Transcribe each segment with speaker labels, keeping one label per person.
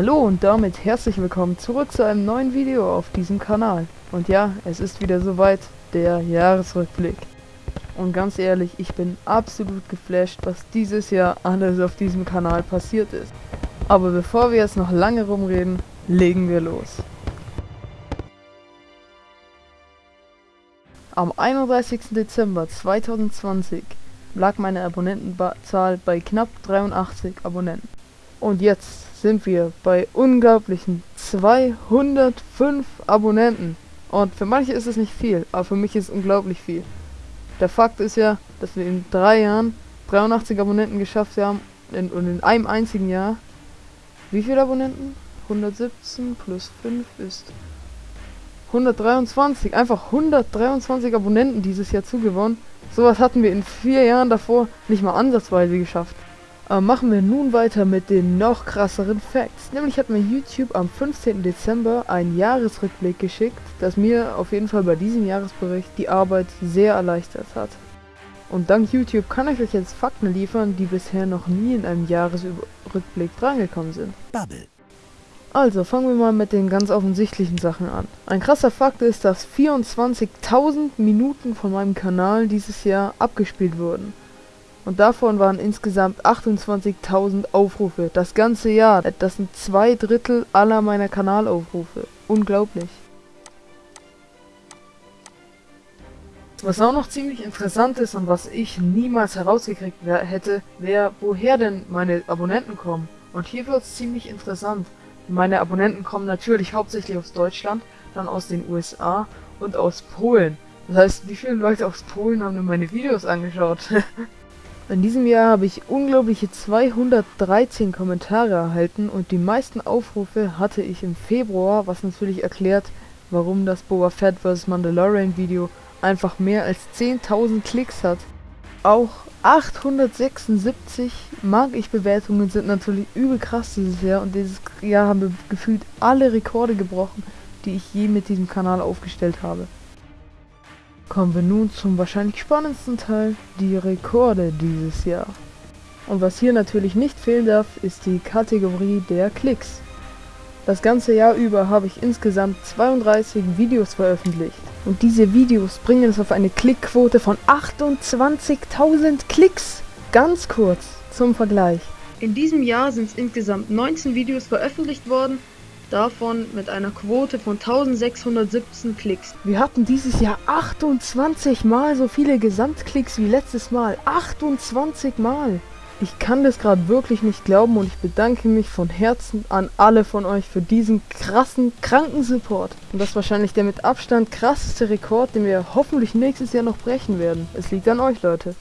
Speaker 1: Hallo und damit herzlich willkommen zurück zu einem neuen Video auf diesem Kanal. Und ja, es ist wieder soweit, der Jahresrückblick. Und ganz ehrlich, ich bin absolut geflasht, was dieses Jahr alles auf diesem Kanal passiert ist. Aber bevor wir jetzt noch lange rumreden, legen wir los. Am 31. Dezember 2020 lag meine Abonnentenzahl bei knapp 83 Abonnenten. Und jetzt sind wir bei unglaublichen 205 Abonnenten. Und für manche ist es nicht viel, aber für mich ist es unglaublich viel. Der Fakt ist ja, dass wir in drei Jahren 83 Abonnenten geschafft haben in, und in einem einzigen Jahr. Wie viele Abonnenten? 117 plus 5 ist 123. Einfach 123 Abonnenten dieses Jahr zugewonnen. Sowas hatten wir in vier Jahren davor nicht mal ansatzweise geschafft. Aber machen wir nun weiter mit den noch krasseren Facts. Nämlich hat mir YouTube am 15. Dezember einen Jahresrückblick geschickt, das mir auf jeden Fall bei diesem Jahresbericht die Arbeit sehr erleichtert hat. Und dank YouTube kann ich euch jetzt Fakten liefern, die bisher noch nie in einem Jahresrückblick drangekommen sind. Bubble. Also, fangen wir mal mit den ganz offensichtlichen Sachen an. Ein krasser Fakt ist, dass 24.000 Minuten von meinem Kanal dieses Jahr abgespielt wurden. Und davon waren insgesamt 28.000 Aufrufe. Das ganze Jahr. Das sind zwei Drittel aller meiner Kanalaufrufe. Unglaublich. Was auch noch ziemlich interessant ist und was ich niemals herausgekriegt hätte, wäre, woher denn meine Abonnenten kommen. Und hier wird es ziemlich interessant. Meine Abonnenten kommen natürlich hauptsächlich aus Deutschland, dann aus den USA und aus Polen. Das heißt, wie viele Leute aus Polen haben denn meine Videos angeschaut? In diesem Jahr habe ich unglaubliche 213 Kommentare erhalten und die meisten Aufrufe hatte ich im Februar, was natürlich erklärt, warum das Boba Fett vs. Mandalorian Video einfach mehr als 10.000 Klicks hat. Auch 876 mag ich Bewertungen sind natürlich übel krass dieses Jahr und dieses Jahr haben wir gefühlt alle Rekorde gebrochen, die ich je mit diesem Kanal aufgestellt habe. Kommen wir nun zum wahrscheinlich spannendsten Teil, die Rekorde dieses Jahr. Und was hier natürlich nicht fehlen darf, ist die Kategorie der Klicks. Das ganze Jahr über habe ich insgesamt 32 Videos veröffentlicht. Und diese Videos bringen es auf eine Klickquote von 28.000 Klicks. Ganz kurz zum Vergleich. In diesem Jahr sind es insgesamt 19 Videos veröffentlicht worden, davon mit einer Quote von 1617 Klicks. Wir hatten dieses Jahr 28 mal so viele Gesamtklicks wie letztes Mal. 28 mal! Ich kann das gerade wirklich nicht glauben und ich bedanke mich von Herzen an alle von euch für diesen krassen, kranken Support. Und das ist wahrscheinlich der mit Abstand krasseste Rekord, den wir hoffentlich nächstes Jahr noch brechen werden. Es liegt an euch, Leute.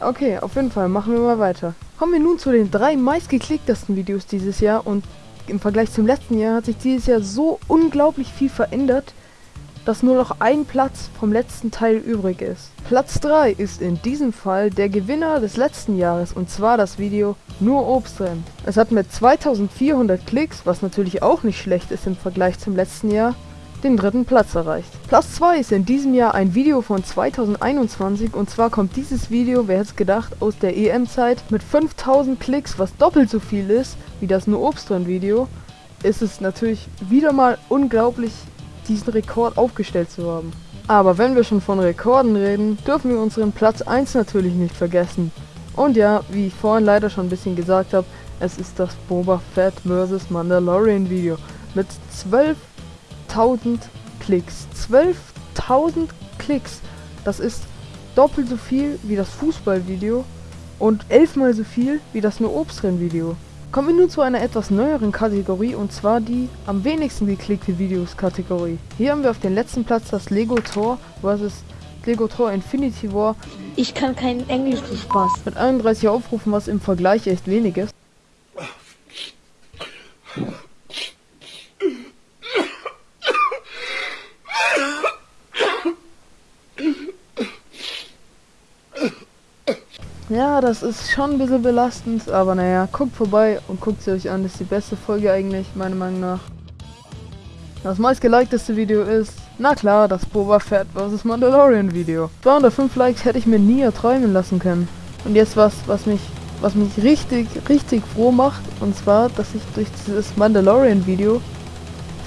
Speaker 1: Okay, auf jeden Fall, machen wir mal weiter. Kommen wir nun zu den drei meistgeklicktesten Videos dieses Jahr und im Vergleich zum letzten Jahr hat sich dieses Jahr so unglaublich viel verändert, dass nur noch ein Platz vom letzten Teil übrig ist. Platz 3 ist in diesem Fall der Gewinner des letzten Jahres und zwar das Video Nur Obst drin. Es hat mit 2400 Klicks, was natürlich auch nicht schlecht ist im Vergleich zum letzten Jahr, den dritten Platz erreicht. Platz 2 ist in diesem Jahr ein Video von 2021 und zwar kommt dieses Video, wer hätte es gedacht, aus der EM-Zeit mit 5000 Klicks, was doppelt so viel ist wie das Nur Obst drin Video, ist es natürlich wieder mal unglaublich diesen Rekord aufgestellt zu haben. Aber wenn wir schon von Rekorden reden, dürfen wir unseren Platz 1 natürlich nicht vergessen. Und ja, wie ich vorhin leider schon ein bisschen gesagt habe, es ist das Boba Fett vs. Mandalorian Video mit 12.000 Klicks. 12.000 Klicks. Das ist doppelt so viel wie das Fußballvideo und elfmal so viel wie das nur Obstrennen Video. Kommen wir nun zu einer etwas neueren Kategorie und zwar die am wenigsten geklickte Videos Kategorie. Hier haben wir auf dem letzten Platz das Lego Tor vs. Lego Tor Infinity War.
Speaker 2: Ich kann kein Englisch zu Spaß.
Speaker 1: Mit 31 Aufrufen, was im Vergleich echt wenig ist. Ja, das ist schon ein bisschen belastend, aber naja, guckt vorbei und guckt sie euch an. Das ist die beste Folge eigentlich, meiner Meinung nach. Das meistgelikedeste Video ist, na klar, das Boba Fett vs. Mandalorian Video. 205 Likes hätte ich mir nie erträumen lassen können. Und jetzt was, was mich was mich richtig, richtig froh macht. Und zwar, dass ich durch dieses Mandalorian-Video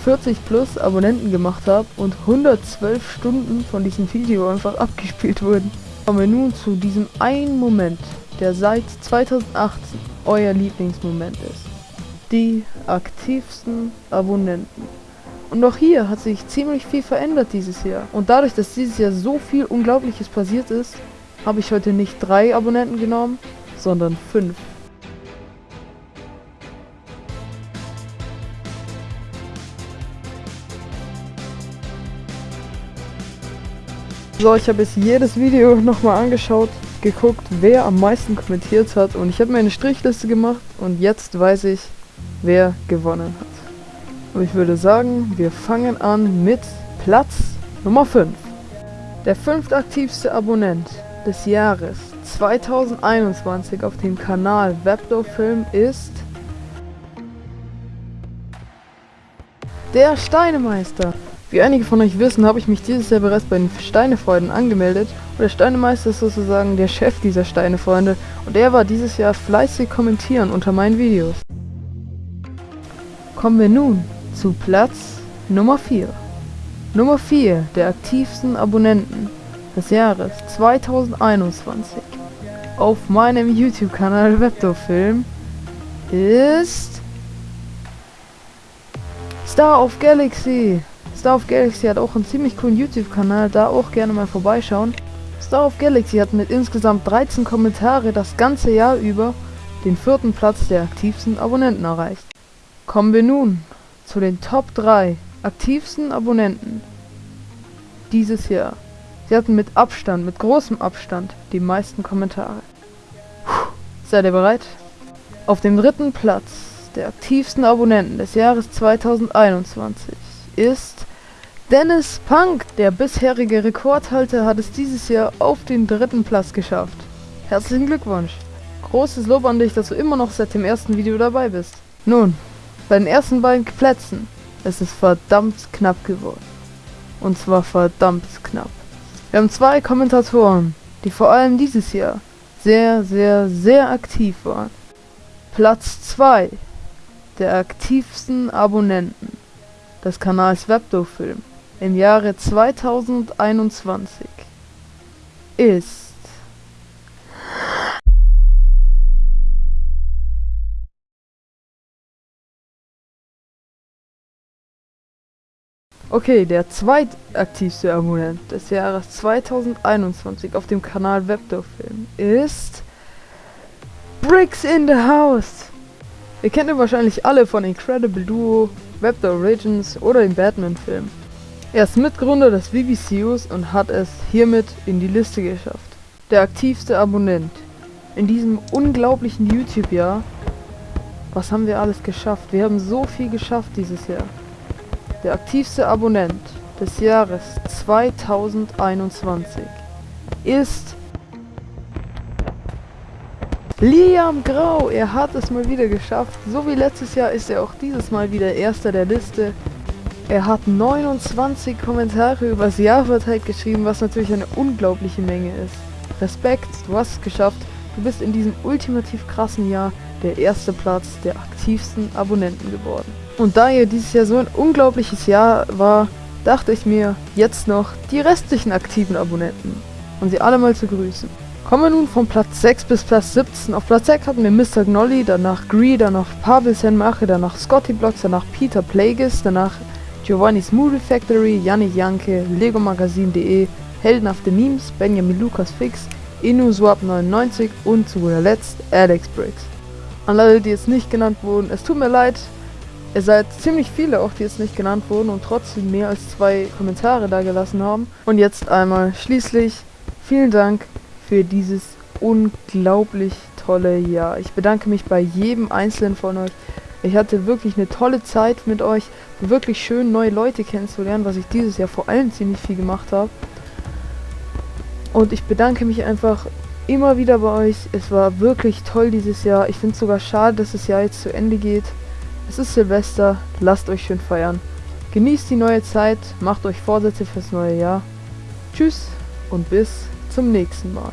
Speaker 1: 40 plus Abonnenten gemacht habe und 112 Stunden von diesem Video einfach abgespielt wurden. Kommen wir nun zu diesem einen Moment, der seit 2018 euer Lieblingsmoment ist. Die aktivsten Abonnenten. Und auch hier hat sich ziemlich viel verändert dieses Jahr. Und dadurch, dass dieses Jahr so viel Unglaubliches passiert ist, habe ich heute nicht drei Abonnenten genommen, sondern fünf. So, ich habe jetzt jedes Video nochmal angeschaut, geguckt, wer am meisten kommentiert hat und ich habe mir eine Strichliste gemacht und jetzt weiß ich, wer gewonnen hat. Und ich würde sagen, wir fangen an mit Platz Nummer 5. Der fünftaktivste Abonnent des Jahres 2021 auf dem Kanal Webdo-Film ist der Steinemeister. Wie einige von euch wissen, habe ich mich dieses Jahr bereits bei den Steinefreunden angemeldet und der Steinemeister ist sozusagen der Chef dieser Steinefreunde und er war dieses Jahr fleißig kommentieren unter meinen Videos. Kommen wir nun zu Platz Nummer 4. Nummer 4 der aktivsten Abonnenten des Jahres 2021 auf meinem YouTube-Kanal Webdo-Film ist Star of Galaxy. Star of Galaxy hat auch einen ziemlich coolen YouTube-Kanal, da auch gerne mal vorbeischauen. Star of Galaxy hat mit insgesamt 13 Kommentare das ganze Jahr über den vierten Platz der aktivsten Abonnenten erreicht. Kommen wir nun zu den Top 3 aktivsten Abonnenten dieses Jahr. Sie hatten mit Abstand, mit großem Abstand, die meisten Kommentare. Puh, seid ihr bereit? Auf dem dritten Platz der aktivsten Abonnenten des Jahres 2021 ist Dennis Punk. Der bisherige Rekordhalter hat es dieses Jahr auf den dritten Platz geschafft. Herzlichen Glückwunsch. Großes Lob an dich, dass du immer noch seit dem ersten Video dabei bist. Nun, bei den ersten beiden Plätzen ist es verdammt knapp geworden. Und zwar verdammt knapp. Wir haben zwei Kommentatoren, die vor allem dieses Jahr sehr, sehr, sehr aktiv waren. Platz 2 der aktivsten Abonnenten des Kanals Webdo-Film im Jahre 2021 ist. Okay, der zweitaktivste Abonnent des Jahres 2021 auf dem Kanal Webdo-Film ist Bricks in the House. Ihr kennt ihn wahrscheinlich alle von Incredible Duo, Webdo Origins oder dem Batman-Film. Er ist Mitgründer des VBCUs und hat es hiermit in die Liste geschafft. Der aktivste Abonnent in diesem unglaublichen YouTube-Jahr. Was haben wir alles geschafft? Wir haben so viel geschafft dieses Jahr. Der aktivste Abonnent des Jahres 2021 ist Liam Grau. Er hat es mal wieder geschafft. So wie letztes Jahr ist er auch dieses Mal wieder Erster der Liste. Er hat 29 Kommentare übers Jahr verteilt geschrieben, was natürlich eine unglaubliche Menge ist. Respekt, du hast es geschafft. Du bist in diesem ultimativ krassen Jahr der erste Platz der aktivsten Abonnenten geworden. Und da ihr dieses Jahr so ein unglaubliches Jahr war, dachte ich mir, jetzt noch die restlichen aktiven Abonnenten und sie alle mal zu grüßen. Kommen wir nun von Platz 6 bis Platz 17. Auf Platz 6 hatten wir Mr. Gnolly, danach Gree, danach Pavel Senmache, danach Scotty Blocks, danach Peter Plagueis, danach Giovanni's Movie Factory, Yannick Janke, Lego Magazin.de, Heldenhafte Memes, Benjamin Lukas Fix, InuSwap99 und zu guter Letzt Alex Briggs. An alle, die jetzt nicht genannt wurden, es tut mir leid, Ihr seid ziemlich viele auch, die jetzt nicht genannt wurden und trotzdem mehr als zwei Kommentare da gelassen haben. Und jetzt einmal schließlich vielen Dank für dieses unglaublich tolle Jahr. Ich bedanke mich bei jedem einzelnen von euch. Ich hatte wirklich eine tolle Zeit mit euch. Wirklich schön, neue Leute kennenzulernen, was ich dieses Jahr vor allem ziemlich viel gemacht habe. Und ich bedanke mich einfach immer wieder bei euch. Es war wirklich toll dieses Jahr. Ich finde es sogar schade, dass das Jahr jetzt zu Ende geht. Es ist Silvester, lasst euch schön feiern. Genießt die neue Zeit, macht euch Vorsätze fürs neue Jahr. Tschüss und bis zum nächsten Mal.